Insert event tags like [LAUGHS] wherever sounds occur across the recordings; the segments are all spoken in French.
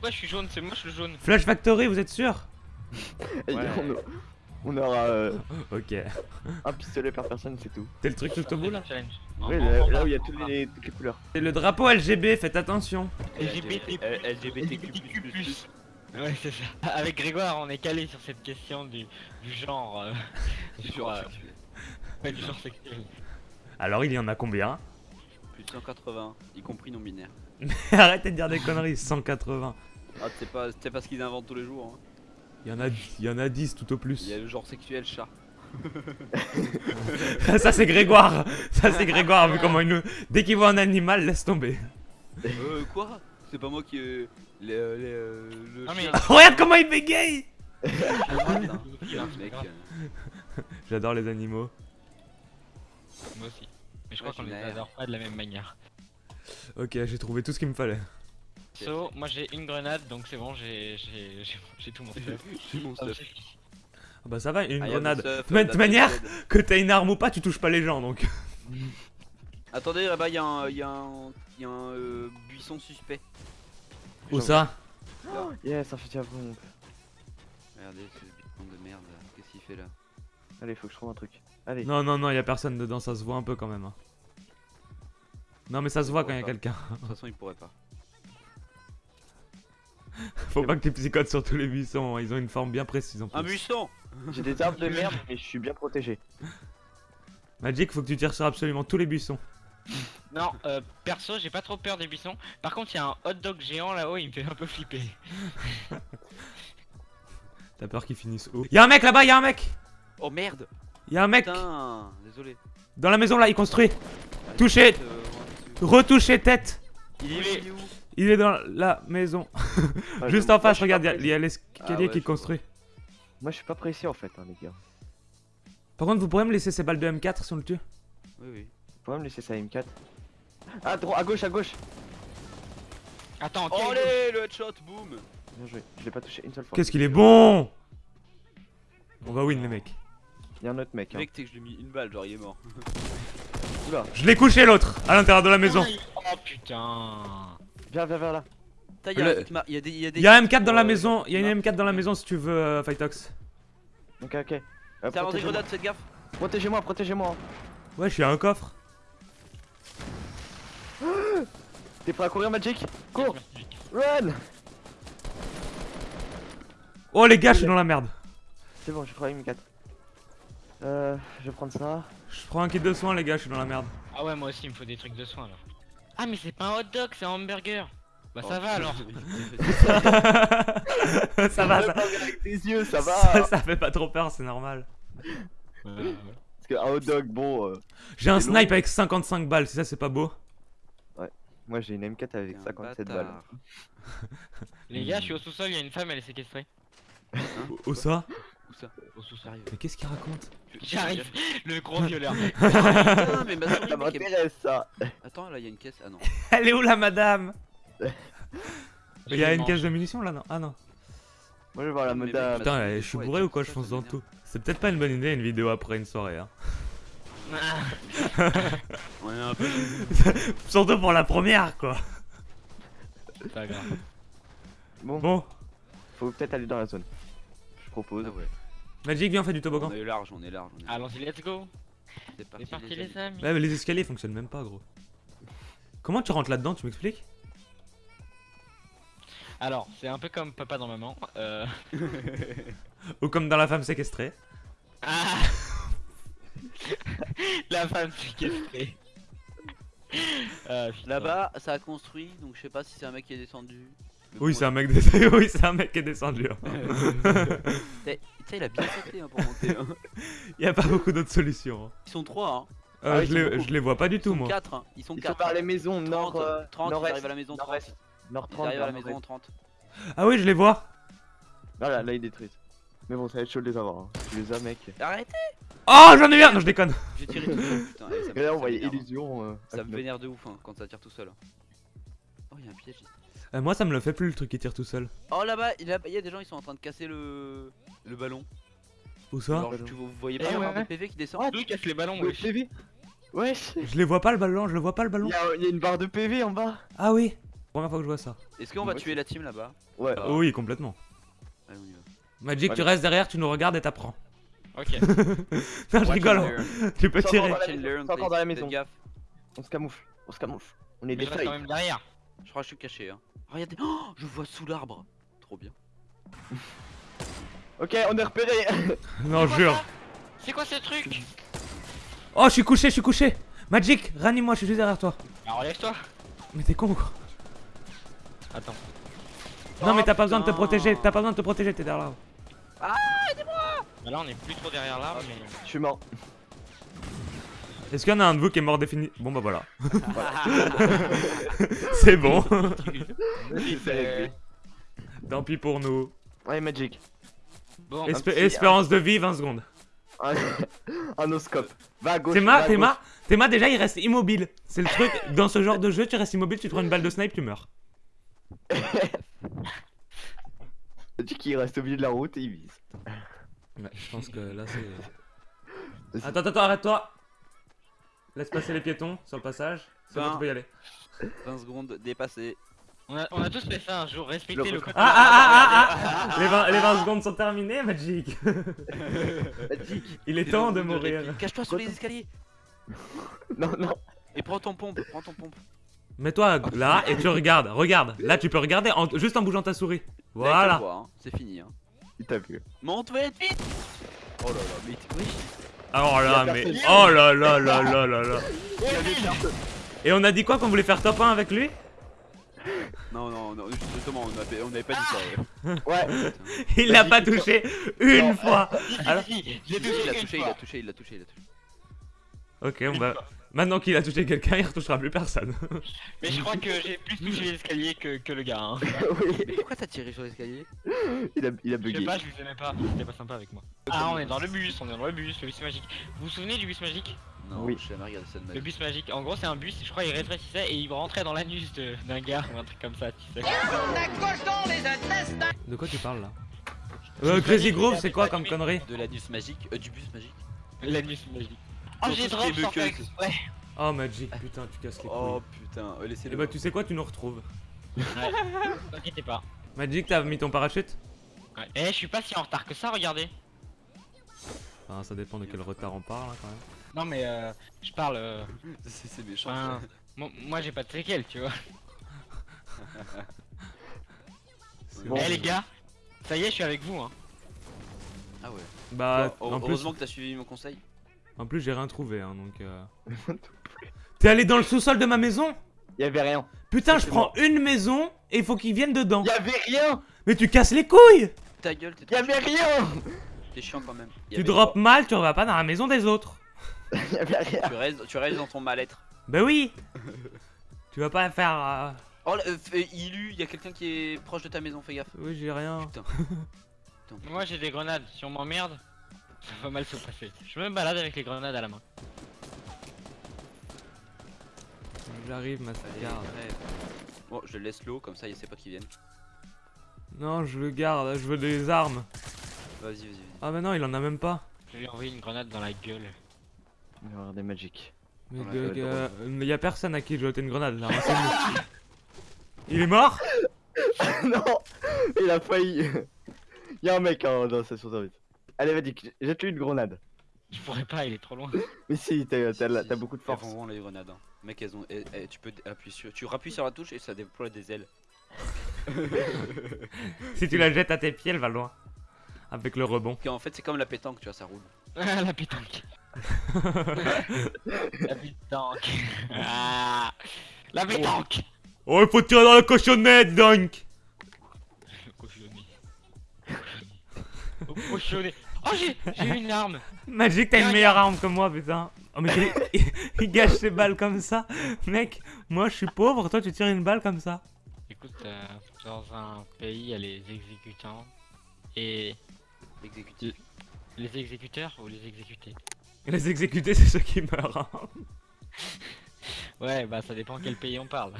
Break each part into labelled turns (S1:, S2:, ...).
S1: pourquoi je suis jaune, c'est moche le jaune.
S2: Flash Factory, vous êtes sûr? [LAUGHS]
S1: Ouais.
S3: on, aura euh,
S2: Ok.
S3: un pistolet par personne, c'est tout.
S2: T'es le truc tout au bout là?
S3: Oui, là, où il y a toutes les, toutes les couleurs.
S2: C'est le drapeau LGB, faites attention.
S1: LGBT+.
S4: LGBTQ+.
S1: Ouais, c'est ça. [LAUGHS] Avec Grégoire, on est calé sur cette question du, du genre. euh, [LAUGHS]
S4: Du
S1: sur,
S4: genre
S1: euh,
S4: sexuel.
S1: ouais, du genre sexuel.
S2: Alors il y en a combien?
S4: Plus de 180, y compris non binaire.
S2: Arrêtez de dire des conneries, 180.
S4: Ah, c'est pas, c'est pas ce qu'ils inventent tous les jours. Hein.
S2: Il y en a, il y en a 10 tout au
S4: Il
S2: plus.
S4: y a le genre sexuel chat. [LAUGHS]
S2: Ça c'est Grégoire. Ça c'est Grégoire vu comment il nous... Dès qu'il voit un animal, laisse tomber.
S4: euh, quoi? C'est pas moi qui. Euh, les, euh, les, euh, le
S1: Non, mais-
S4: chien. [LAUGHS]
S2: Regarde comment il bégaye
S4: Putain,
S1: Il a un
S4: mec.
S1: grave.
S4: euh,
S2: J'adore les animaux.
S1: Moi aussi. Mais je
S4: Ouais,
S1: crois qu'on les adore pas de la même manière.
S2: Ok, j'ai trouvé tout ce qu'il me fallait.
S1: So, moi j'ai une grenade donc c'est bon, j'ai j'ai- j'ai- j'ai tout mon [LAUGHS] stuff.
S4: J'ai mon stuff.
S2: Ah bah ça va, une
S4: am
S2: grenade.
S4: stuff,
S2: De toute manière-. Que t'aies une arme ou pas, tu touches pas les gens donc. [LAUGHS]
S4: Attendez, là-bas, il y a un, y a un, y a un euh, buisson suspect.
S2: Où ça
S3: Yes, un fusil à pompe.
S4: Regardez, ce buisson de merde. là. Qu'est-ce qu'il fait là
S3: Allez, faut que je trouve un truc. Allez.
S2: Non, non, non, y a personne dedans, ça se voit un peu quand même. hein. Non, mais ça se voit quand y a quelqu'un.
S4: De toute façon, il pourrait pas.
S2: Faut pas que tu psychotes sur tous les buissons, hein, ils ont une forme bien précise en
S4: Un
S2: plus.
S4: buisson
S3: J'ai des armes de merde, mais je suis bien protégé.
S2: Magic, faut que tu tires sur absolument tous les buissons.
S1: Non, euh, perso, j'ai pas trop peur des buissons. Par contre, il y a un hot dog géant là-haut, il me fait un peu flipper. [LAUGHS]
S2: T'as peur qu'ils finissent où? Y'a un mec là-bas, y'a un mec
S4: Oh merde
S2: Y'a un mec
S4: Putain Désolé.
S2: dans la maison là, il construit. Touché.
S4: euh.
S2: Retouché tête.
S4: Il est où, il est où?
S2: Il est dans la maison.
S3: Ah, [LAUGHS]
S2: Juste en face, regarde, y'a- il y a l'escalier
S4: Ah ouais,
S2: qui
S4: vois.
S2: construit.
S3: Moi, je suis pas pressé en fait, hein, les gars.
S2: Par contre, vous pourrez me laisser ces balles de M4 si on le tue
S4: Oui, oui.
S3: Faut pas me laisser ça M4. Ah, droit, à gauche, à gauche.
S1: Attends,
S4: Oh, allez, le headshot, boum
S3: Bien joué. Je l'ai pas touché une seule fois.
S2: Qu'est-ce qu'il est bon On va win les mecs.
S3: Il y a un autre mec. Hein.
S4: Mec, t'es que je lui ai mis une balle, genre il est mort.
S3: Oula,
S2: Je l'ai couché l'autre, à l'intérieur de la maison.
S1: Oh putain.
S3: Viens, viens, viens là.
S2: Le-
S4: il y a des. Il y a des.
S2: Un M4 dans la
S4: euh,
S2: maison, y'a une
S4: non.
S2: M4 dans la maison si tu veux, euh, Fightox.
S3: Ok, ok. Euh,
S4: T'as
S3: protégez-moi.
S4: grenade, faites gaffe
S3: Protégez-moi, protégez-moi.
S2: Ouais, je suis à un coffre. [GASPS]
S3: T'es prêt à courir, Magic? Cours Run
S2: Oh les gars, je suis dans la merde.
S3: C'est bon, j'ai trouvé M4. Euh, je vais prendre ça.
S2: Je prends un kit de soins, les gars, je suis dans la merde.
S1: Ah ouais, moi aussi, il me faut des trucs de soins alors. Ah, mais c'est pas un hot dog, c'est un hamburger. Bah, ça
S4: Oh,
S1: va alors. [LAUGHS]
S2: ça va, ça,
S3: avec tes yeux, ça va.
S2: ça, ça fait pas trop peur, c'est normal.
S3: Parce qu'un hot dog, bon. euh,
S2: J'ai un
S3: long.
S2: snipe avec 55 balles, si ça c'est pas beau.
S3: moi, j'ai une M4 avec
S4: T'es un
S3: 57
S4: bâtard.
S3: balles.
S1: Les gars, je suis au [LAUGHS] sous-sol, il y a une femme, elle est séquestrée.
S2: Où ça?
S4: Où ça Au sous
S2: Mais qu'est-ce qu'il raconte
S1: J'arrive, [LAUGHS] le gros violeur. [LAUGHS]
S4: Putain, mais ma souris,
S3: Ça
S4: mec,
S3: m'intéresse ça.
S4: Attends, là, il y a une caisse. Ah non. [LAUGHS]
S2: Elle est où la madame Il y a une caisse de munitions là, non Ah non.
S3: Moi, je vais voir la
S4: Mais mec,
S3: madame.
S2: Putain, eh, je suis
S4: ouais,
S2: bourré ou quoi Je
S4: ça,
S2: fonce
S4: ça
S2: dans
S4: m'énerve.
S2: tout. C'est peut-être pas une bonne idée une vidéo après une soirée. Hein.
S1: Ah,
S4: On est un peu.
S2: Surtout pour la première quoi.
S1: c'est pas grave.
S3: Bon,
S2: Bon,
S3: faut peut-être aller dans la zone. Je propose.
S4: Ah ouais.
S2: Magic, viens, on fait du toboggan.
S4: On est large, on est large. On est...
S1: Allons-y, let's go.
S4: C'est parti, les
S1: les
S4: amis.
S1: amis.
S2: Ouais, mais les escaliers fonctionnent même pas, gros. Comment tu rentres là-dedans Tu m'expliques?
S1: Alors, c'est un peu comme papa dans maman. Euh... [LAUGHS]
S2: Ou comme dans la femme séquestrée
S1: Ah [LAUGHS] La femme séquestrée.
S4: Là-bas, ça a construit, donc je sais pas si c'est un mec qui est descendu. Mais
S2: Oui,
S4: bon,
S2: c'est un mec [LAUGHS] des... [LAUGHS] oui, c'est un mec qui est descendu. hein.
S4: Tu sais, [LAUGHS] il a bien sauté hein, pour monter. hein.
S2: y a pas beaucoup d'autres solutions. hein.
S4: Ils sont trois, hein.
S2: Euh,
S3: Ah
S2: je,
S3: ils sont
S2: les, je les vois pas du
S4: Ils
S2: tout,
S4: sont
S2: moi.
S4: quatre, hein. Ils sont
S3: Ils sont
S4: quatre.
S3: par les maisons
S4: 30,
S3: nord. euh,
S4: 30, ils arrivent à la maison 30.
S3: nord-est. Nord
S4: Ils
S3: 30.
S4: arrivent à la maison 30.
S2: Ah oui, je les vois.
S3: Voilà, là, il détruit. Mais bon, ça va être chaud de les avoir. Hein. Tu les as, mec.
S4: Arrêtez
S2: Oh, j'en ai eu un Non, je déconne.
S4: J'ai tiré tout seul, putain. eh, ça me-
S3: Et là,
S4: ça
S3: on voyait illusion. euh,
S4: Ça me vénère de ouf hein, quand ça tire tout seul. Oh, il y a un piège ici.
S2: Euh, moi, ça me le fait plus le truc qui tire tout seul.
S4: Oh là-bas, il y a il y a des gens, ils sont en train de casser le le ballon.
S2: Où ça
S4: Alors, tu, vous voyez pas
S1: Eh ouais,
S4: barre de
S1: ouais.
S4: PV qui descend
S1: D'où casse les ballons.
S3: Le PV Wesh
S2: Je les vois pas le ballon, je le vois pas le ballon.
S3: Il y, a, il y a une barre de PV en bas
S2: Ah oui. Première fois que je vois ça.
S4: Est-ce qu'on va
S3: Ouais.
S4: tuer la team là-bas?
S3: Ouais.
S4: Ah.
S2: Oh oui, complètement.
S4: Allez, on y va.
S2: Magic, tu restes derrière, tu nous regardes et t'apprends.
S1: Ok. [LAUGHS]
S2: Non, je rigole.
S4: and learn. [LAUGHS]
S2: Tu peux tirer.
S3: C'est encore dans la maison. On se camoufle. On se camoufle. On est
S1: Mais
S3: des
S1: je reste quand même derrière.
S4: Je crois que je suis caché. Hein. Regardez, oh, je vois sous l'arbre. Trop bien.
S3: Ok, on est repéré. [LAUGHS]
S2: Non, jure.
S1: C'est quoi ce truc
S2: Oh, je suis couché, je suis couché. Magic, ranime-moi, je suis juste derrière toi.
S1: Alors relève-toi.
S2: Mais t'es con ou quoi
S1: Attends.
S2: Non, mais
S4: Oh,
S2: t'as pas besoin de te
S4: putain.
S2: protéger. T'as pas besoin de te protéger, t'es derrière là.
S1: Bah là on est plus trop derrière l'arbre mais.
S3: Je suis mort.
S2: Est-ce qu'il y en a un de vous qui est mort défini? Bon, bah voilà. [LAUGHS] C'est bon. Tant pis pour nous.
S3: Allez, Magic.
S1: Bon,
S3: petit-
S2: espérance de vie, 20 secondes.
S3: Un, oscope. Va à gauche.
S2: Théma, Théma, Théma, déjà il reste immobile. C'est le truc, dans ce genre de jeu, tu restes immobile, tu te prends une balle de snipe, tu meurs. [LAUGHS]
S3: Magic, il reste au milieu de la route et il vise.
S2: Ouais, je pense que là c'est. [LAUGHS] Attends, attends, arrête-toi. Laisse passer les piétons sur le passage. C'est bon,
S4: Ben.
S2: tu peux y aller.
S4: 20 secondes dépassées.
S1: on a, on a tous fait ça un jour, respecter
S3: Le
S1: le code.
S2: Ah ah ah ah ah les 20, les 20 secondes sont terminées, Magic. [LAUGHS]
S3: Magic.
S2: Il est temps de mourir.
S4: Cache-toi sur les escaliers.
S3: Non, non.
S4: Et prends ton pompe. Prends ton pompe.
S2: Mets-toi là et tu regardes. Regarde. Là, tu peux regarder en- juste en bougeant ta souris. Voilà.
S4: hein. C'est fini. Hein.
S3: Il t'a vu.
S4: Monte vite, vite. Oh là là, mais oui.
S2: Oh là, mais. Oh là là là là là là. Et on a dit quoi qu'on voulait faire top 1 avec lui?
S4: Non, non, non, justement, on avait, on avait pas dit ça. ouais.
S2: Il l'a pas touché une fois. Alors-
S4: il a touché, il a touché, il a touché, il a touché.
S2: Ok, on va. Maintenant qu'il a touché quelqu'un, il retouchera plus personne.
S1: Mais je crois que j'ai plus touché les escaliers que, que le gars. Hein. [LAUGHS]
S3: oui.
S4: Mais pourquoi t'as tiré sur l'escalier?
S3: Il a, il a
S1: Je sais
S3: bugué.
S1: pas, je vous aimais pas. C'était pas sympa avec moi. Ah, on est dans le bus, on est dans le bus, le bus magique. Vous vous souvenez du bus magique?
S4: Non,
S3: Oui.
S4: jamais regardé ça de ma
S1: Le bus magique, en gros, c'est un bus, je crois, il rétrécissait et il rentrait dans l'anus de- d'un gars ou un truc comme ça, tu sais.
S2: De quoi tu parles là? Euh, Crazy Groove, c'est quoi comme connerie?
S4: De l'anus magique, euh, du bus magique.
S1: L'anus magique. Oh, j'ai drop sans faire exprès.
S2: Oh Magic, putain, tu casses les couilles.
S4: Oh putain, euh,
S2: Et
S4: laissez-le.
S2: bah, tu sais quoi, tu nous retrouves.
S1: Ouais, [LAUGHS] t'inquiète pas.
S2: Magic, t'as mis ton parachute?
S1: Ouais. Eh, je suis pas si en retard que ça, regardez.
S2: Enfin, ça dépend de quel retard on parle hein, quand même.
S1: Non, mais euh, je parle. euh, [LAUGHS]
S4: C'est méchant.
S1: enfin,
S4: ça.
S1: moi, moi, j'ai pas de séquelles, tu vois. [LAUGHS]
S3: Bon.
S1: Eh, les gars, ça y est, je suis avec vous, hein.
S4: Ah ouais.
S2: Bah,
S4: Bon,
S2: en plus,
S4: heureusement que t'as suivi mon conseil.
S2: En plus j'ai rien trouvé, hein, donc. euh. [LAUGHS] T'es allé dans le sous-sol de ma maison?
S3: Il y avait rien.
S2: Putain, je prends une maison et il faut qu'ils viennent dedans.
S3: Il y avait rien.
S2: Mais tu casses les couilles
S4: Ta gueule, t'es
S3: Il y avait rien.
S4: T'es chiant quand même. Y
S2: Tu drops
S4: quoi?
S2: mal, tu vas pas dans la maison des autres. [LAUGHS]
S3: Il y avait rien.
S4: Tu restes, tu restes dans ton mal-être.
S2: Bah oui [LAUGHS] Tu vas pas faire. euh,
S4: Oh, là, euh, Ilu, y a quelqu'un qui est proche de ta maison, fais gaffe.
S2: Oui, j'ai rien.
S4: Putain.
S1: Moi, j'ai des grenades. Si on m'emmerde, ça va mal se passer. Je me balade avec les grenades à la main.
S2: J'arrive, ma
S4: Allez,
S2: garde.
S4: crève. Bon, je laisse l'eau, comme ça il sait pas qui viennent.
S2: Non, je le garde, je veux des armes.
S4: Vas-y, vas-y, vas-y.
S2: Ah, mais non, il en a même pas.
S1: Je vais lui envoyer une grenade dans la gueule.
S3: Il va y avoir des magic.
S2: Mais
S3: être
S2: euh, y a personne à qui jeter une grenade là. renseigne-nous. [LAUGHS] il est mort? [LAUGHS]
S3: Non. Il a failli. [LAUGHS] Il y a un mec hein, dans la station service. Allez, vas-y, jette-lui une grenade.
S1: Je pourrais pas, il est trop loin. [LAUGHS]
S3: Mais si, t'as
S4: Si, si, si.
S3: beaucoup de
S4: Elles
S3: force.
S4: font vraiment les grenades. Hein. Mec, elles ont. tu peux appuyer sur. Tu rappuies sur la touche et ça déploie des ailes. [LAUGHS]
S2: Si tu la jettes à tes pieds, elle va loin. Avec le rebond.
S4: En fait, c'est comme la pétanque, tu vois, ça roule.
S1: Ah, la pétanque. [LAUGHS] la pétanque. Ah, la pétanque.
S2: Oh, il faut tirer dans la cochonnette, donc
S1: Le cochonnet. Au cochonnet. Oh, j'ai eu une arme.
S2: Magic, t'as une meilleure arme que moi, putain. Oh, mais il, gâche ses balles comme ça. Mec, moi je suis pauvre, toi tu tires une balle comme ça.
S1: Écoute, euh, dans un pays, il y a les exécutants et les exécuteurs ou les exécutés?
S2: Les exécutés, c'est ceux qui meurent. hein.
S1: Ouais, bah ça dépend quel pays on parle.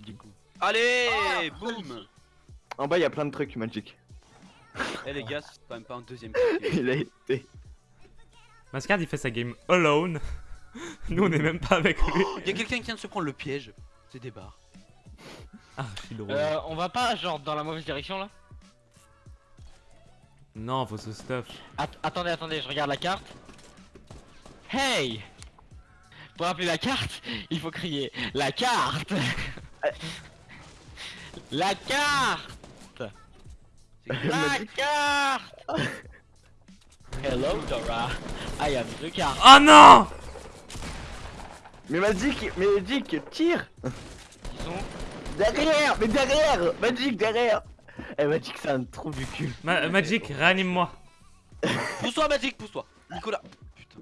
S1: du coup.
S4: Allez
S1: Ah,
S4: Boum
S3: En bas, il y a plein de trucs magic.
S4: Eh les gars, c'est quand même pas un deuxième [LAUGHS]
S3: Il a été.
S2: Mascard, il fait sa game alone. [LAUGHS] Nous, on est même pas avec lui.
S4: Il y a quelqu'un qui vient de se prendre le piège. C'est des barres. [LAUGHS]
S2: Archi drôle.
S1: Euh, on va pas genre dans la mauvaise direction là
S2: Non, faut se stuff.
S1: Att- Attendez, attendez, je regarde la carte. Hey Pour appeler la carte, il faut crier la carte La carte La carte [LAUGHS] Hello Dora, I am the carte.
S2: Oh non
S3: Mais Magic, mais Magic, tire
S1: Ils sont
S3: Derrière Mais derrière Magic, derrière Eh Magic, c'est un trou du cul.
S2: Ma- Magic, réanime-moi. [LAUGHS]
S4: Pousse-toi, Magic, pousse-toi. Nicolas. Putain.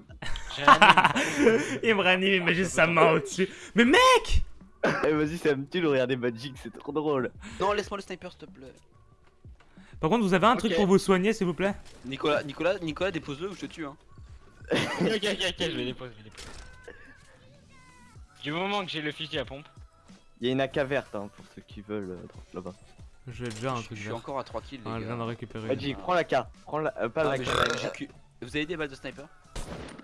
S4: [LAUGHS]
S2: Il me réanime, il met juste sa main au-dessus. Mais mec
S3: Eh vas-y, c'est un petit de regarder Magic, c'est trop drôle.
S4: Non, laisse-moi le sniper, s'il te plaît.
S2: Par contre, vous avez un truc pour vous soigner, s'il vous plaît
S4: Nicolas, Nicolas, Nicolas, dépose-le ou je te tue. Hein.
S1: ok, ok, ok, je vais déposer, je vais déposer. Du moment que j'ai le fusil à pompe.
S3: Il y a une AK verte hein, pour ceux qui veulent euh, là-bas.
S2: J'ai déjà un truc
S4: je suis
S2: vert.
S4: encore à 3 kills, les
S2: Ah, je
S4: gars.
S2: viens d'en récupérer.
S3: Magic, prends la K. Prends la. euh, pas
S4: Ah,
S3: la K.
S4: Vous avez des balles de sniper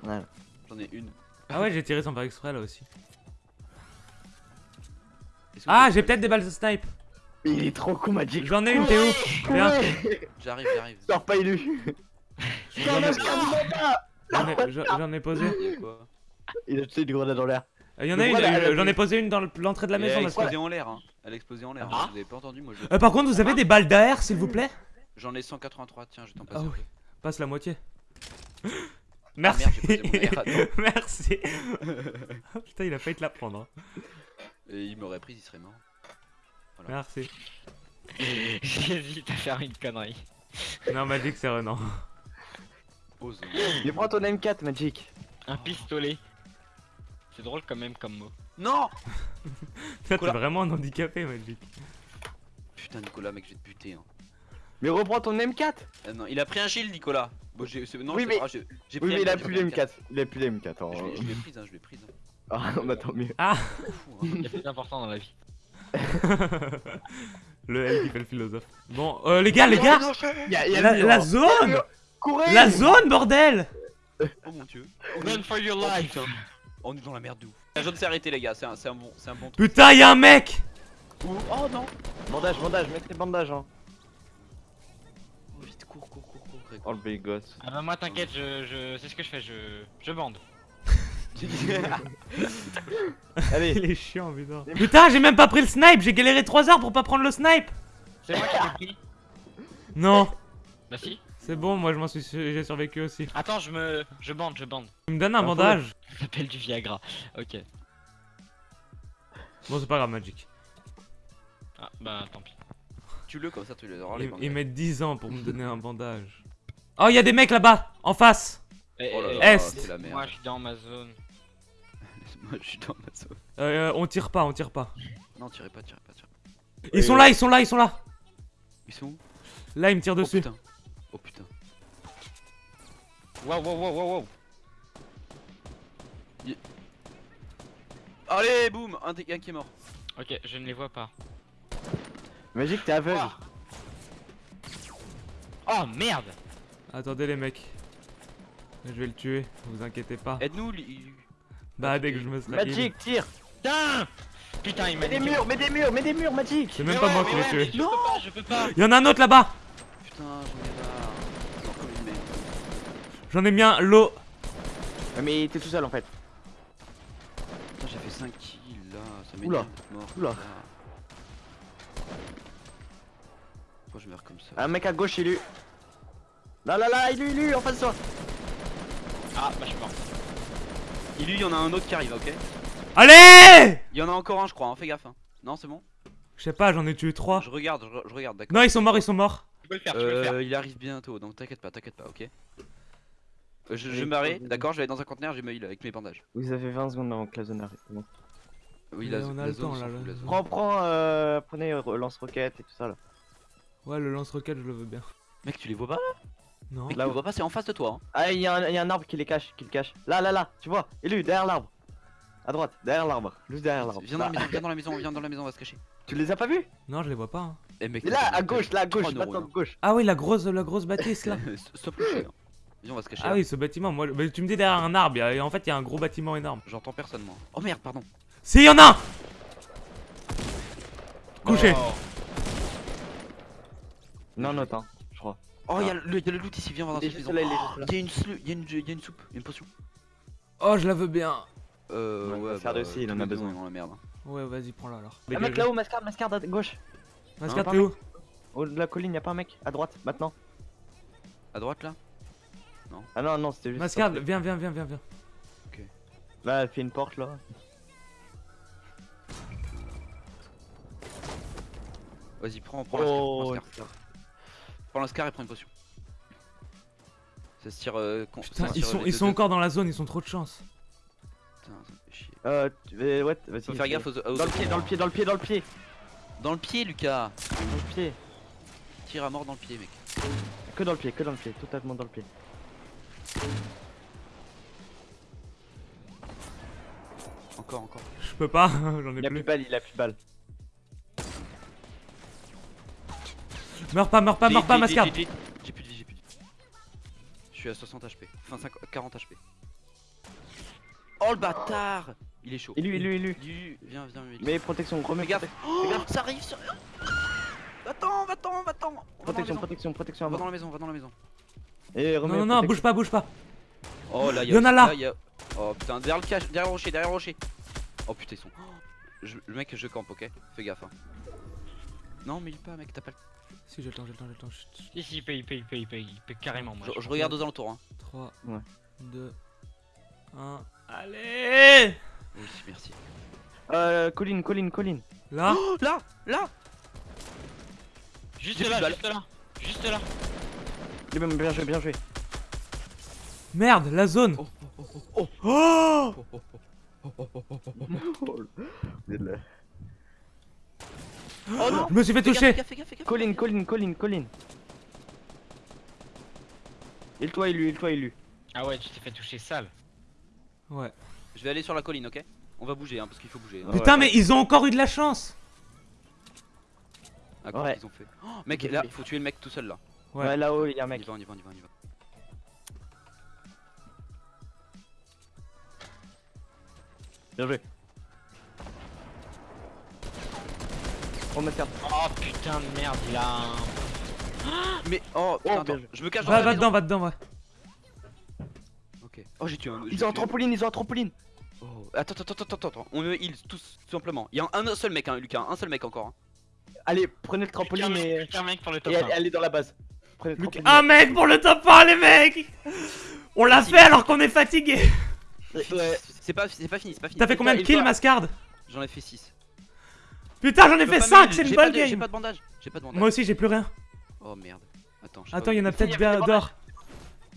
S3: Ouais.
S4: J'en ai une.
S2: Ah ouais, j'ai tiré sans faire exprès là aussi. Ah, j'ai peut-être des balles de snipe.
S3: Mais il est trop con, Magic.
S2: J'en ai une, t'es où Viens.
S4: J'arrive, j'arrive.
S3: Sors pas élu.
S2: J'en ai- posé.
S4: Il a
S3: a jeté une grenade dans l'air.
S2: Il y en a une,
S3: elle a
S2: euh, j'en ai posé une dans le- l'entrée de la
S4: Elle
S2: maison.
S4: a
S2: là,
S4: explosé en l'air, hein. Elle a explosé en l'air.
S1: Ah.
S4: Vous avez pas entendu, moi je.
S2: Euh, par contre, vous avez des balles d'AR, s'il vous plaît
S4: J'en ai 183, tiens, je t'en passe.
S2: Ah oui. Passe la moitié. [GASPS]
S4: Ah,
S2: Merci.
S4: merde, j'ai posé mon air, attends. [LAUGHS]
S2: Merci. Ah, [LAUGHS] Putain, il a failli te la prendre. hein.
S4: Et il m'aurait pris, il serait mort.
S2: Merci. [LAUGHS]
S1: J'hésite à faire une connerie.
S2: Non, Magic, c'est Renan.
S3: Mais prends ton M4, Magic.
S1: Un pistolet. C'est drôle quand même comme mot.
S4: Non [LAUGHS]
S2: t'es
S4: Nicolas.
S2: vraiment un handicapé, Magic.
S4: Putain, Nicolas, mec, je vais te buter. Hein.
S3: Mais reprends ton M4.
S4: Ah non, il a pris un shield, Nicolas. Bon, Non,
S3: Oui, mais- Oui,
S4: pris
S3: mais il a plus
S4: pris
S3: les M4. Il a plus les M4. hein.
S4: Je l'ai- je l'ai prise, hein, je l'ai prise. hein.
S3: Ah, [LAUGHS] bah tant mieux.
S4: Fou, hein.
S1: Il y a plus important dans la vie.
S2: Le L qui fait le philosophe. Bon, euh, les gars, les gars
S3: Il y a, il y a
S2: La,
S3: le
S2: zone
S3: Courez
S2: La zone, bordel
S4: Oh mon dieu.
S1: Run for your
S4: Oh,
S1: life
S4: putain. On est dans la merde de ouf. La zone s'est arrêtée, les gars. C'est un, c'est un bon, c'est un bon truc.
S2: Putain, y'a un mec
S4: Ouh, Oh non.
S3: Bandage, bandage, mets tes bandages. Hein.
S4: Oh, vite, cours, cours, cours, cours. Greg.
S3: Enlevez les gosses.
S1: Ah bah moi t'inquiète, je, je sais ce que je fais, je, je bande. [LAUGHS]
S3: Allez,
S2: Il est chiant, putain. Putain, j'ai même pas pris le snipe J'ai galéré 3 heures pour pas prendre le snipe
S1: C'est moi qui l'ai pris.
S2: Non
S1: Bah si.
S2: C'est bon, moi je m'en suis j'ai survécu aussi.
S1: Attends, je me, je bande, je bande.
S2: Tu me donnes un bandage
S1: Ça s'appelle du Viagra. Ok.
S2: Bon, c'est pas grave, Magic.
S1: Ah bah tant pis.
S4: Tue-le comme ça, tu les auras les
S2: Ils, mettent 10 ans pour me donner un bandage. Oh, y'a des mecs là-bas En face
S1: Eh,
S4: Oh là
S1: eh,
S4: là,
S2: Est.
S4: c'est la
S1: Moi je suis dans ma zone.
S4: Moi, je suis dans ma zone.
S2: euh, On tire pas, on tire pas.
S4: Non, tirez pas, tirez pas, tirez pas.
S2: Ils sont là, ils sont là, ils sont là
S4: Ils sont où?
S2: Là, ils me tirent
S4: Oh
S2: dessus.
S4: putain. Oh putain.
S1: Wow wow wow wow wow.
S4: Allez, boum Un, qui est mort.
S1: Ok, je ne les vois pas.
S3: Magic, t'es aveugle.
S1: Ah. Oh merde
S2: Attendez, les mecs. Je vais le tuer, vous inquiétez pas.
S4: Aide-nous,
S2: Bah, dès que je me serai heal.
S3: Magic, tire.
S1: Putain Putain, il m'a
S3: Mets des murs, mets des murs, mets des murs, Magic.
S2: C'est même
S1: Mais
S2: pas
S1: ouais,
S2: moi qui l'ai tué.
S1: mais Je peux pas, je peux pas.
S2: Y'en a un autre là-bas
S4: Putain, j'en ai.
S2: J'en ai mis un, l'eau.
S3: Mais t'es tout seul en fait.
S4: Putain, j'ai fait 5 kills là. Ça
S3: Oula.
S4: m'énerve d'être mort.
S3: Oula.
S4: Pourquoi je meurs comme ça?
S3: Un mec à gauche, il est. Là, là, là, il est, il est, en face de toi.
S1: Ah bah je suis mort.
S4: Et lui, il y en a un autre qui arrive, ok
S2: Allez
S4: Il y en a encore un, je crois, hein. fais gaffe. Hein. Non, c'est bon
S2: Je sais pas, j'en ai tué trois.
S4: Je regarde, je, re- je regarde, d'accord.
S2: Non, ils sont morts, ils sont morts.
S1: Tu peux le faire, tu peux le faire.
S4: Euh, il arrive bientôt, donc t'inquiète pas, t'inquiète pas, ok Euh, Je, je
S3: Allez,
S4: vais m'arrêter,
S3: vas-y.
S4: d'accord Je vais aller dans un conteneur, j'ai me heal avec mes bandages.
S3: Vous avez 20 secondes avant que la zone arrive. Bon.
S4: Oui, la,
S2: on a
S4: la
S2: le
S4: zone,
S2: temps, là.
S3: Prends, prends, euh, prenez euh, lance-roquette et tout ça là.
S2: Ouais, le lance-roquette, je le veux bien.
S4: Mec, tu les vois pas là?
S2: Non.
S3: Là
S4: tu vois pas, c'est en face de toi. Hein.
S3: Ah, il y, a un- il y a un arbre qui les cache, qui le cache. Là, là, là, tu vois, élu, derrière l'arbre. À droite, derrière l'arbre, juste derrière l'arbre.
S4: Viens dans la
S3: Là.
S4: maison, viens dans la maison, viens dans la maison, on va se cacher. [LAUGHS]
S3: Tu les as pas vus?
S2: Non, je les vois pas. hein.
S4: Eh mec,
S3: Mais
S4: t'as
S3: là, à gauche, là, à gauche, maintenant gauche.
S2: Ah oui, la grosse, la grosse bâtisse là. [LAUGHS]
S4: hein. Stop le chien. Viens, on va se cacher.
S2: Ah
S4: là.
S2: oui, ce bâtiment, moi, mais tu me dis derrière un arbre, et en fait, il y a un gros bâtiment énorme.
S4: J'entends personne, moi. Oh merde, pardon.
S2: Si, y en a un Couché.
S1: Oh.
S3: Non, non, attends.
S4: Oh, y'a le, y a le loot ici, viens voir dans
S3: Il
S4: cette maison.
S3: là, il est juste là.
S4: Il y a une slu- y a une, y a une soupe, une potion.
S2: Oh, je la veux bien.
S4: Euh,
S3: Ouais,
S4: ouais,
S3: Mascard
S4: bah,
S3: aussi, il en a besoin.
S4: dans la merde.
S2: Ouais, vas-y, prends-la alors.
S3: Un mec là-haut, mascarde, mascarde à gauche.
S2: Mascard,
S3: Hein,
S2: t'es où
S3: Au de la colline, y'a pas un mec À droite, maintenant.
S4: À droite là?
S3: Ah non, non, c'était juste.
S2: Mascard, viens, viens, viens, viens, viens.
S3: Là, elle fait une porte là.
S4: Vas-y, prends, prends la scar, prends
S3: Oh,
S4: la. Prends la scar et prends une potion. Ça se tire. Euh, con- ça
S2: Putain, ils sont, ils sont encore dans la zone, ils sont trop de chance.
S4: Putain, ça me fait chier.
S3: Euh, tu- ouais, vas-y.
S4: Faut faire
S3: fais-
S4: gaffe aux, aux
S3: Dans le pied, dans le pied, dans le pied, dans le pied.
S4: Dans le pied, Lucas
S3: Dans le pied.
S4: Tire à mort dans le pied, mec.
S3: Que dans le pied, que dans le pied, totalement dans le pied.
S4: Encore, encore.
S2: Je peux pas, [LAUGHS] j'en ai
S3: Il a plus
S2: plus.
S3: de balles, il a plus de balles.
S2: Meurs pas, meurs pas, meurs pas,
S4: vite,
S2: Mascard.
S4: vite, vite, vite. J'ai plus de vie, j'ai plus de vie. Je suis à 60 HP. Enfin, 50 40 HP. Oh le bâtard Il est chaud.
S3: Élu, élu, élu.
S4: Du... Viens, viens, viens.
S3: Mais protection, remets
S4: gaffe. Oh, ça arrive sur. Va-t'en, va-t'en, va-t'en. On va dans la
S3: Protection, protection, protection
S4: Va dans la maison, va dans la maison.
S3: Et remets
S2: Non, non, non, bouge pas, bouge pas.
S4: Oh là,
S2: Il y en a là.
S4: Oh putain, derrière le cache, derrière le rocher, derrière le rocher. Oh putain, ils sont. [GASPS] Je- Le mec, je campe, ok Fais gaffe. Hein. Non, mais il pas, mec, t'as pas le.
S2: Si, j'ai le temps, j'ai le temps, j'ai le temps. Chut,
S1: si, il peut, il peut, il peut, il peut, il peut carrément. Moi,
S4: Je, je regarde aux alentours, hein.
S2: 3,
S3: Ouais.
S2: 2, 1. Allez
S4: Oui, merci.
S3: Euh, colline, colline, colline.
S2: Là
S4: Oh là, là
S1: Juste là, juste là. Juste là.
S3: Bien, bien joué, bien joué.
S2: Merde, la zone
S4: Oh, oh, oh, oh,
S2: Oh
S4: oh, oh, oh, oh, oh, oh, oh. Oh non
S2: Je me suis fait toucher
S4: fais gaffe, fais gaffe, fais gaffe.
S3: Colline, colline, colline, colline. Il toi élu, il toi élu.
S1: Ah ouais, tu t'es fait toucher sale.
S2: Ouais.
S4: Je vais aller sur la colline, ok? On va bouger, hein, parce qu'il faut bouger. hein.
S3: Ouais.
S2: Putain, mais ils ont encore eu de la chance
S4: À quoi
S3: Ouais.
S4: qu'ils ont fait oh, Mec, là, faut tuer le mec tout seul là.
S2: Ouais.
S3: Ouais, là-haut, il y a un
S4: On y
S3: mec.
S4: va, on y va, on y va, on y va.
S3: Bien joué. Oh, ma carte.
S1: Oh putain de merde, il a un.
S4: Mais oh, attends,
S3: joué.
S4: je me cache dans
S2: Va,
S4: la
S2: va dedans, va dedans, ouais.
S4: Ok. Oh, j'ai tué un.
S3: Ils ont un trampoline, ils ont un trampoline.
S4: Oh. Attends, attends, attends, attends, attends. On heal tous, tout simplement. Il y a un, seul mec, hein, Lucas, un seul mec encore. hein.
S3: Allez, prenez le trampoline
S1: Putain,
S3: et,
S1: mec, putain, mec pour le top
S3: et
S1: 1.
S3: allez, allez dans la base. Prenez le trampoline.
S2: Un mec pour le top 1, les mecs On l'a fait alors qu'on est fatigué
S3: Ouais.
S4: C'est pas, c'est pas fini, c'est pas fini.
S2: T'as fait combien de
S3: il
S2: kills, Mascard?
S4: J'en ai fait 6.
S2: Putain, j'en ai fait 5, c'est une bonne
S4: J'ai
S2: game
S4: pas de bandage, j'ai pas de bandage.
S2: Moi aussi, j'ai plus rien.
S4: Oh merde. Attends,
S2: Attends,
S4: pas
S2: il y en a peut-être d'or.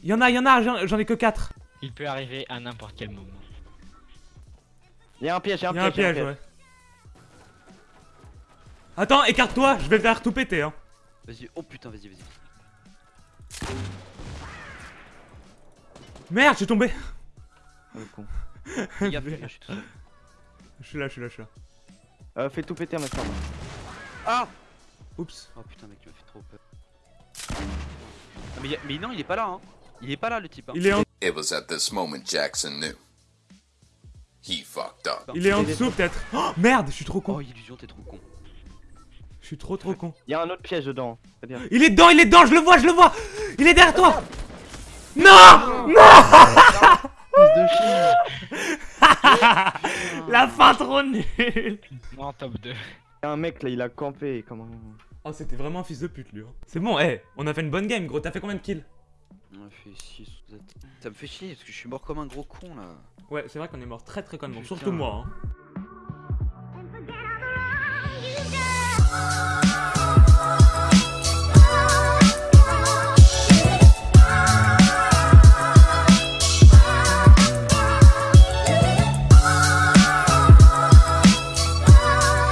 S2: Il y en a, il y en a, j'en- ai que 4.
S1: Il peut arriver à n'importe quel moment.
S3: Il y a un piège, il y a un
S2: Il y a un
S3: piège.
S2: piège, ouais. Attends, écarte-toi, je vais faire tout péter, hein.
S4: Vas-y, oh putain, vas-y, vas-y.
S2: Merde, je suis tombé.
S3: Oh, le con.
S4: Je suis tout seul.
S2: Je suis là, je suis là, je suis là.
S3: Euh, fais tout péter, ma carte.
S4: Ah
S2: Oups.
S4: Oh putain, mec, tu m'as fait trop peur. Ah, mais, a- mais non, il est pas là, hein. Il est pas là, le type. Hein.
S2: Il est en,
S5: It was at this moment Jackson knew. He fucked up.
S2: il est en dessous, peut-être. Oh, merde, je suis trop con.
S4: Oh, illusion, t'es trop con.
S2: Je suis trop trop con.
S3: Il y a un autre piège dedans.
S2: Il est dedans, il est dedans, je le vois, je le vois Il est derrière toi Non Non
S1: Non, top 2.
S3: Y'a un mec là, il a campé, comment...
S2: Oh, c'était vraiment un fils de pute, lui. Hein. C'est bon, hé, hey, on a fait une bonne game, gros. T'as fait combien de kills?
S4: On a fait 6 Ça me fait chier, parce que je suis mort comme un gros con, là.
S2: Ouais, c'est vrai qu'on est mort très très connement, surtout moi. Hein.